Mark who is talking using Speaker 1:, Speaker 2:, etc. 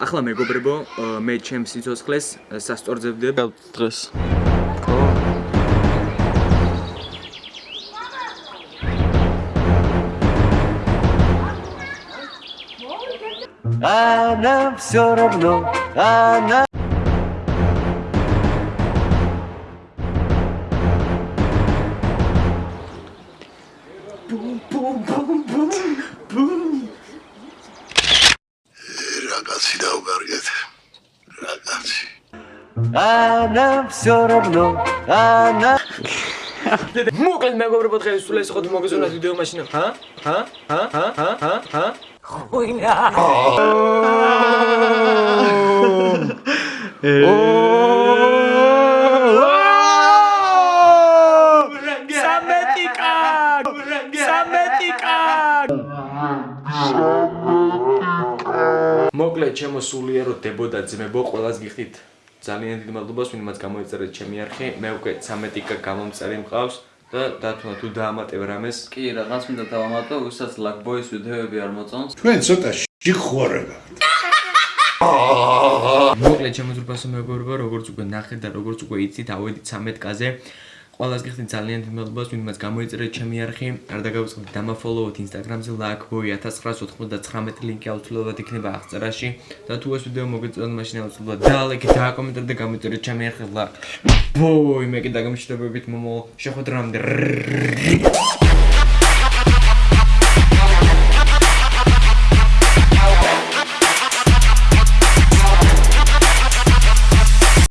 Speaker 1: ახლა მეგობრებო, მე ჩემს სიცოცხლეს სასწორდებდებ
Speaker 2: დღეს
Speaker 3: Она все равно, она
Speaker 4: რაღაცი დავგარგეთ. რაღაცი.
Speaker 3: Она все равно, она
Speaker 1: მოკლედ მეგობრებო, დღეს სულ ეს ხოთ მოგეზონათ ვიდეო მაშინა. ჰა? ჰა? ჰა? ჰა? ჰა? ჰა? ჰა? სამეტიკა! სამეტიკა! მოკლედ ჩემო სულიერო დებო და ძმებო, ყველას გიხდით ძალიან დიდ მადლობას, ვინმეც გამოიწერეთ ჩემი არხი. მე უკვე 13 გამომწერი მყავს და დათუნა თუ დაამატებ რამეს,
Speaker 2: კი რაღაც მინდა დავამატო უსაც ლაკბოის ვიდეოები არ მოწონს
Speaker 4: ჩვენ ცოტა შიხორება.
Speaker 1: მოკლედ ჩემო ძრფასო მეგობრებო, როგორც უკვე ნახეთ და როგორც უკვე იცით, ავედით 13-კაზე. ყველას გიხდით ძალიან დიდ მადლობას, ვინმეც გამოიწერეთ ჩემი არხი. არ დაგავიწყდით დამაფოლოვოთ Instagram-ზე lakboy 1999 ლინკი აუცილებლად იქნება აღწერაში და თუ ეს ვიდეო მოგეწონათ, მაშინ აუცილებლად დალაიქეთ, დააკომენტარეთ და გამოიწერეთ ჩემი არხი lakboy. მე კიდე გამიშტებებით მომო შეხვედრამდე.